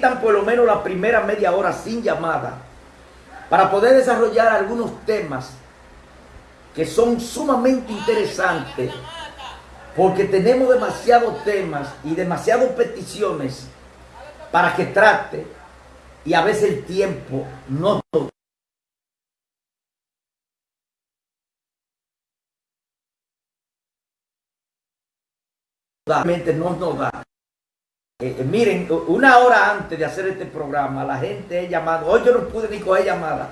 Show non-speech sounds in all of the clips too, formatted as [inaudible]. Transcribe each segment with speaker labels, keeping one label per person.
Speaker 1: por lo menos la primera media hora sin llamada para poder desarrollar algunos temas que son sumamente interesantes porque tenemos demasiados temas y demasiadas peticiones para que trate y a veces el tiempo no no nos da. Eh, eh, miren, una hora antes de hacer este programa, la gente he llamado. Hoy yo no pude ni coger llamada.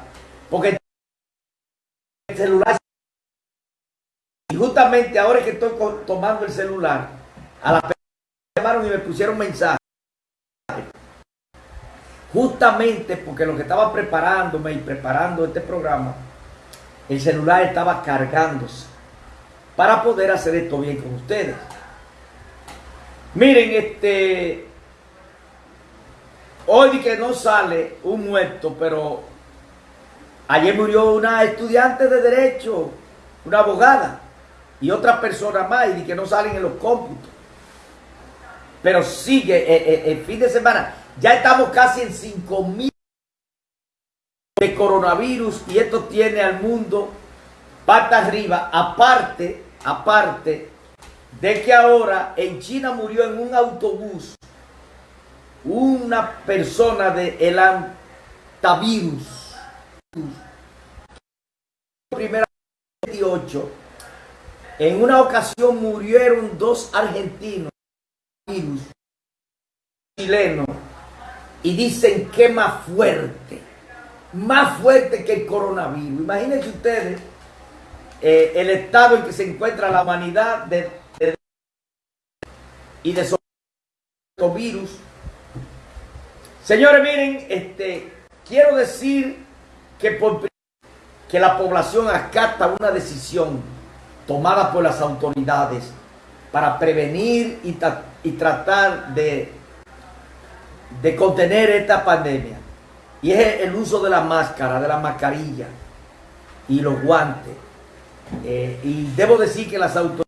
Speaker 1: Porque el celular. Y justamente ahora que estoy tomando el celular, a la me llamaron y me pusieron mensaje. Justamente porque lo que estaba preparándome y preparando este programa, el celular estaba cargándose para poder hacer esto bien con ustedes. Miren, este. Hoy que no sale un muerto, pero ayer murió una estudiante de Derecho, una abogada, y otra persona más, y que no salen en los cómputos. Pero sigue eh, eh, el fin de semana. Ya estamos casi en 5 mil de coronavirus y esto tiene al mundo pata arriba. Aparte, aparte de que ahora en China murió en un autobús una persona de el antavirus. Primera 28. En una ocasión murieron dos argentinos virus chilenos y dicen que más fuerte, más fuerte que el coronavirus. Imagínense ustedes eh, el estado en que se encuentra la humanidad de y de esos virus. Señores, miren, este, quiero decir que, que la población acata una decisión tomada por las autoridades para prevenir y, y tratar de, de contener esta pandemia. Y es el uso de la máscara, de la mascarilla y los guantes. Eh, y debo decir que las autoridades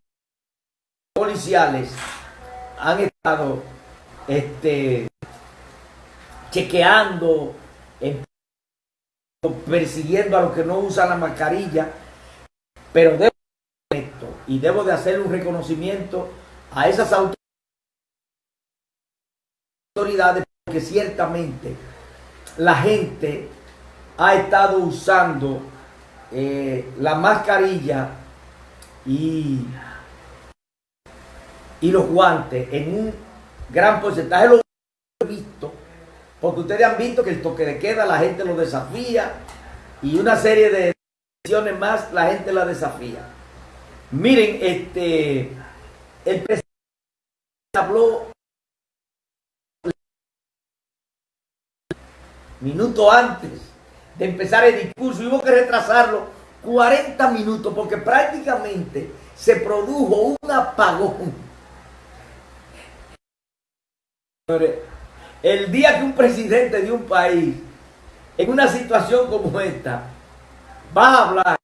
Speaker 1: policiales han estado este, chequeando, persiguiendo a los que no usan la mascarilla, pero debo esto y debo de hacer un reconocimiento a esas autoridades porque ciertamente la gente ha estado usando eh, la mascarilla y y los guantes en un gran porcentaje. Lo he visto, porque ustedes han visto que el toque de queda la gente lo desafía y una serie de decisiones más la gente la desafía. Miren, este, el presidente habló minutos antes de empezar el discurso y hubo que retrasarlo 40 minutos porque prácticamente se produjo un apagón el día que un presidente de un país, en una situación como esta, va a hablar,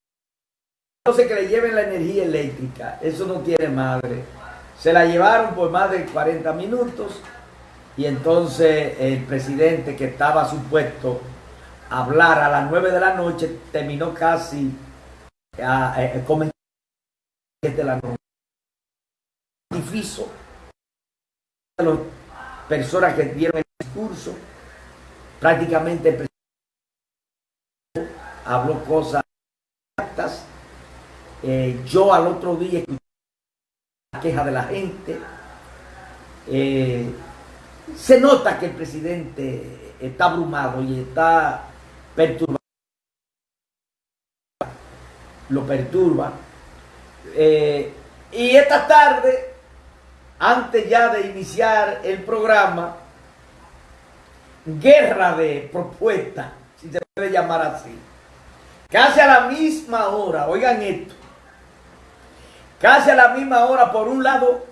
Speaker 1: no sé que le lleven la energía eléctrica, eso no tiene madre. Se la llevaron por más de 40 minutos y entonces el presidente que estaba supuesto a hablar a las 9 de la noche terminó casi a, a, de la noche. Difícil personas que dieron el discurso, prácticamente el presidente habló cosas exactas. Eh, yo al otro día escuché la queja de la gente. Eh, se nota que el presidente está abrumado y está perturbado. Lo perturba. Eh, y esta tarde antes ya de iniciar el programa, guerra de propuestas, si se puede llamar así. Casi a la misma hora, oigan esto, casi a la misma hora, por un lado,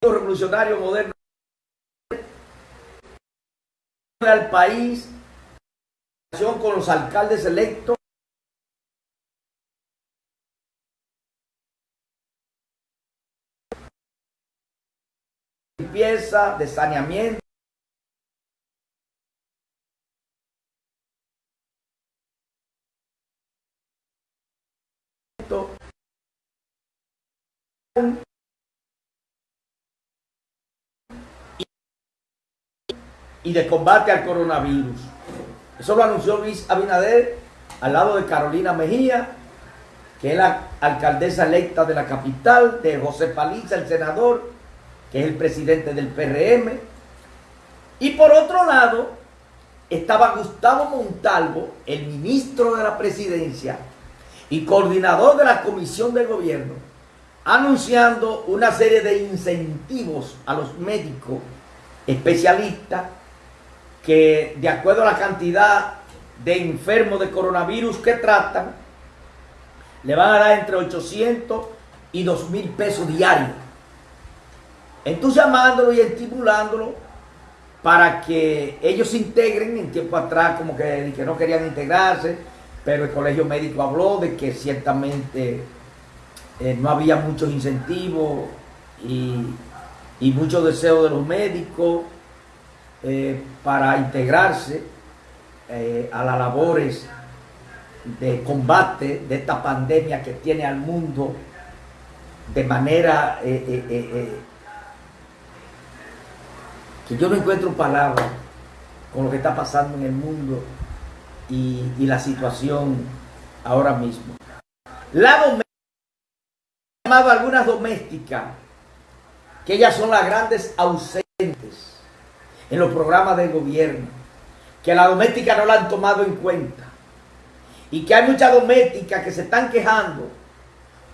Speaker 1: el revolucionario moderno al país, con los alcaldes electos, de saneamiento. y de combate al coronavirus. Eso lo anunció Luis Abinader al lado de Carolina Mejía, que es la alcaldesa electa de la capital, de José Paliza, el senador, que es el presidente del PRM. Y por otro lado, estaba Gustavo Montalvo, el ministro de la presidencia y coordinador de la comisión de gobierno, anunciando una serie de incentivos a los médicos especialistas que de acuerdo a la cantidad de enfermos de coronavirus que tratan, le van a dar entre 800 y 2 mil pesos diarios. Entusiasmándolo y estimulándolo para que ellos se integren. En tiempo atrás como que, que no querían integrarse, pero el colegio médico habló de que ciertamente eh, no había muchos incentivos y, y muchos deseos de los médicos eh, para integrarse eh, a las labores de combate de esta pandemia que tiene al mundo de manera que yo no encuentro palabras con lo que está pasando en el mundo y, la situación ahora mismo. La doméstica, llamado algunas domésticas, que ellas son las grandes ausentes en los programas del gobierno, que la doméstica no la han tomado en cuenta y que hay muchas domésticas que se están quejando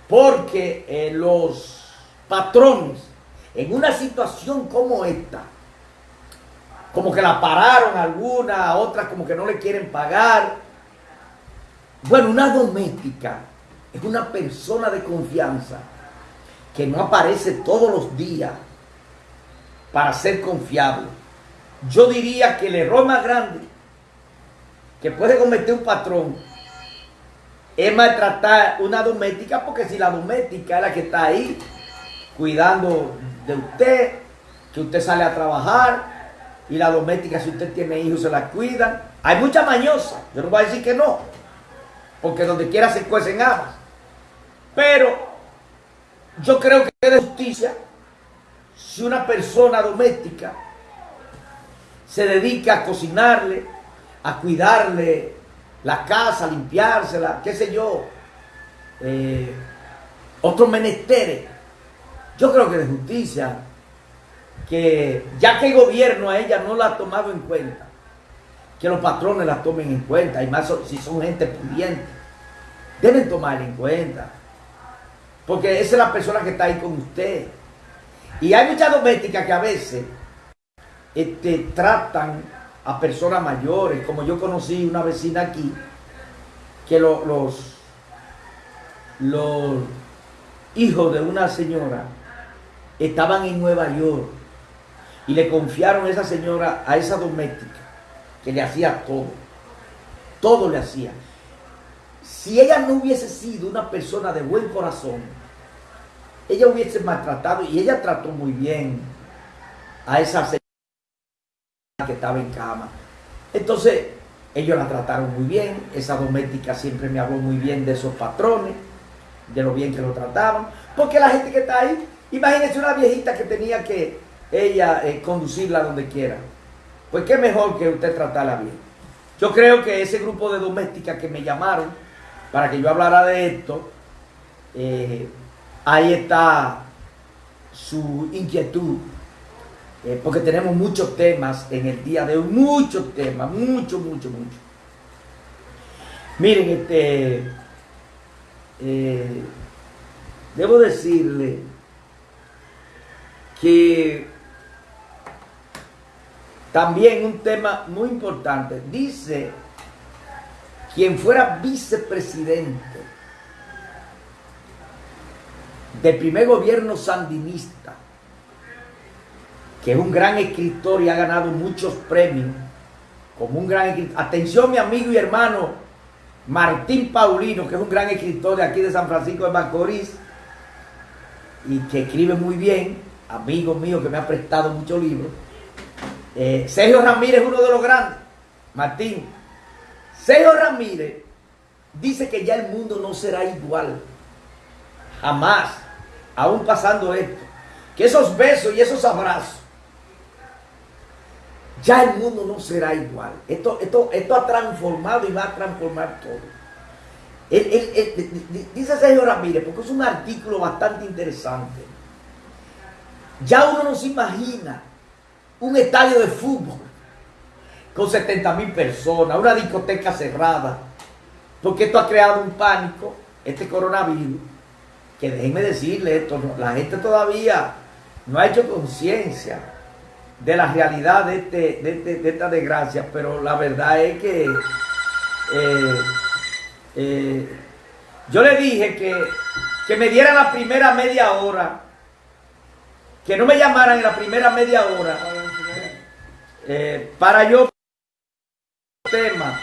Speaker 1: porque eh, los patrones en una situación como esta, como que la pararon alguna, otras como que no le quieren pagar. Bueno, una doméstica es una persona de confianza que no aparece todos los días para ser confiable yo diría que el error más grande que puede cometer un patrón es maltratar una doméstica, porque si la doméstica es la que está ahí cuidando de usted, que usted sale a trabajar, y la doméstica, si usted tiene hijos, se la cuidan. Hay mucha mañosa, yo no voy a decir que no, porque donde quiera se cuecen habas. Pero yo creo que es de justicia si una persona doméstica se dedica a cocinarle, a cuidarle la casa, a limpiársela, qué sé yo, eh, otros menesteres. Yo creo que de justicia, que ya que el gobierno a ella no la ha tomado en cuenta, que los patrones la tomen en cuenta, y más si son gente pudiente, deben tomarla en cuenta. Porque esa es la persona que está ahí con usted. Y hay muchas domésticas que a veces este, tratan a personas mayores, como yo conocí una vecina aquí, que los, los hijos de una señora estaban en Nueva York y le confiaron a esa señora, a esa doméstica, que le hacía todo, todo le hacía. Si ella no hubiese sido una persona de buen corazón, ella hubiese maltratado y ella trató muy bien a esa señora que estaba en cama. Entonces, ellos la trataron muy bien, esa doméstica siempre me habló muy bien de esos patrones, de lo bien que lo trataban, porque la gente que está ahí, imagínense una viejita que tenía que ella eh, conducirla donde quiera. Pues qué mejor que usted tratarla bien. Yo creo que ese grupo de domésticas que me llamaron para que yo hablara de esto, eh, ahí está su inquietud eh, porque tenemos muchos temas en el día de hoy, muchos temas, mucho, mucho, mucho. Miren, este, debo decirle que también un tema muy importante, dice quien fuera vicepresidente del primer gobierno sandinista, que es un gran escritor y ha ganado muchos premios, como un gran escritor. Atención mi amigo y hermano Martín Paulino, que es un gran escritor de aquí de San Francisco de Macorís y que escribe muy bien. amigo mío que me ha prestado muchos libros. Eh, Sergio Ramírez es uno de los grandes. Martín. Sergio Ramírez dice que ya el mundo no será igual. Jamás. Aún pasando esto. Que esos besos y esos abrazos. Ya el mundo no será igual. Esto, esto, esto ha transformado y va a transformar todo dice Sergio Ramírez, porque es un artículo bastante interesante. Ya uno no se imagina un estadio de fútbol con 70 mil personas, una discoteca cerrada, porque esto ha creado un pánico, este coronavirus, que déjenme decirle esto, la gente todavía no ha hecho conciencia de la realidad de, este, este, de, esta desgracia, pero la verdad es que eh, eh, yo le dije que, me dieran la primera media hora, que no me llamaran en la primera media hora, eh, para yo tema.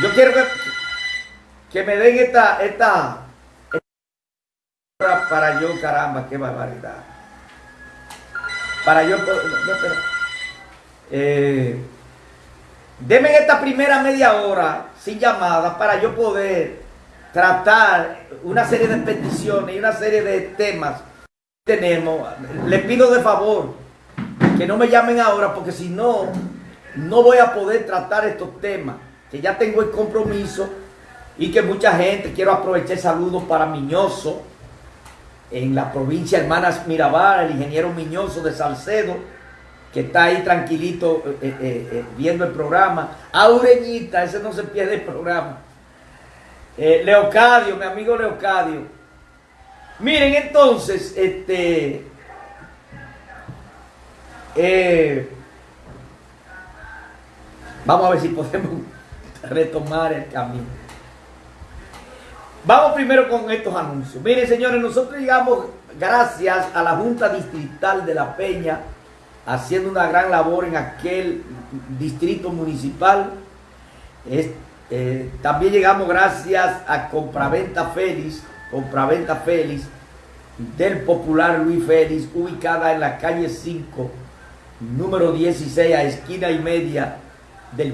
Speaker 1: Yo quiero que, me den esta, esta, para yo, caramba, qué barbaridad. Para yo, no, eh, Deme esta primera media hora sin llamada para yo poder tratar una serie de peticiones y una serie de temas que tenemos. Les pido de favor que no me llamen ahora porque si no, no voy a poder tratar estos temas. Que ya tengo el compromiso y que mucha gente, quiero aprovechar saludos para Miñoso, en la provincia Hermanas Mirabal, el ingeniero Miñoso de Salcedo, que está ahí tranquilito eh, eh, eh, viendo el programa. Aureñita, ese no se pierde el programa. Leocadio, mi amigo Leocadio. Miren, entonces, este. Vamos a ver si podemos [laughs] retomar el camino. Vamos primero con estos anuncios. Miren, señores, nosotros llegamos gracias a la Junta Distrital de La Peña haciendo una gran labor en aquel distrito municipal. Eh, también llegamos gracias a Compraventa Félix, Compraventa Félix, del popular Luis Félix, ubicada en la calle 5, número 16, a esquina y media